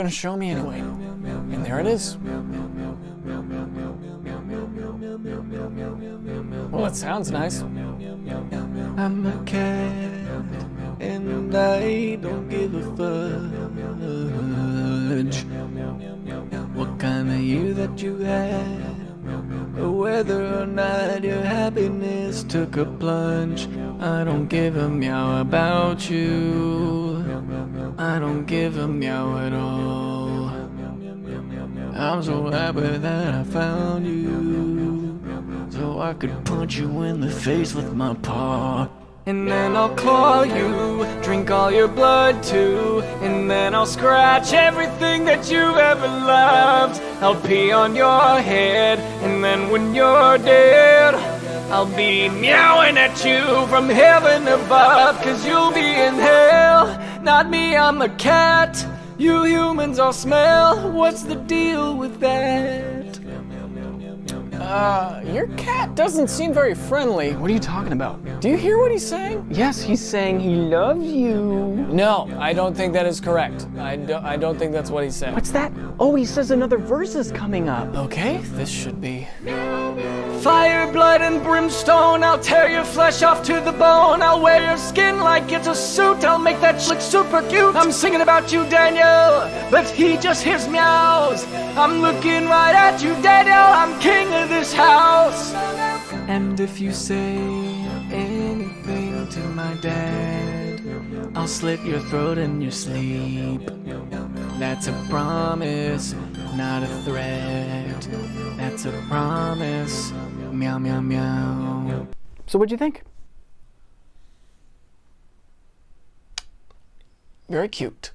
gonna show me anyway. And there it is. Well, it sounds nice. I'm a cat and I don't give a fudge what kind of year that you had whether or not your happiness took a plunge. I don't give a meow about you. I don't give a meow at all. I'm so happy that I found you. So I could punch you in the face with my paw. And then I'll claw you, drink all your blood too. And then I'll scratch everything that you've ever loved. I'll pee on your head, and then when you're dead, I'll be meowing at you from heaven above. Cause you'll be in hell, not me, I'm a cat. You humans all smell, what's the deal with that? Uh, your cat doesn't seem very friendly. What are you talking about? Do you hear what he's saying? Yes, he's saying he loves you. No, I don't think that is correct. I, do, I don't think that's what he said. What's that? Oh, he says another verse is coming up. Okay, this should be. Fire, blood, and brimstone. I'll tear your flesh off to the bone. I'll wear your skin like it's a suit. I'll make that look super cute. I'm singing about you, Daniel, but he just hears meows. I'm looking right at you, Daniel. I'm king of this house. And if you say anything to my dad, I'll slit your throat in your sleep. That's a promise, not a threat. That's a promise. Meow, meow, meow. So what'd you think? Very cute.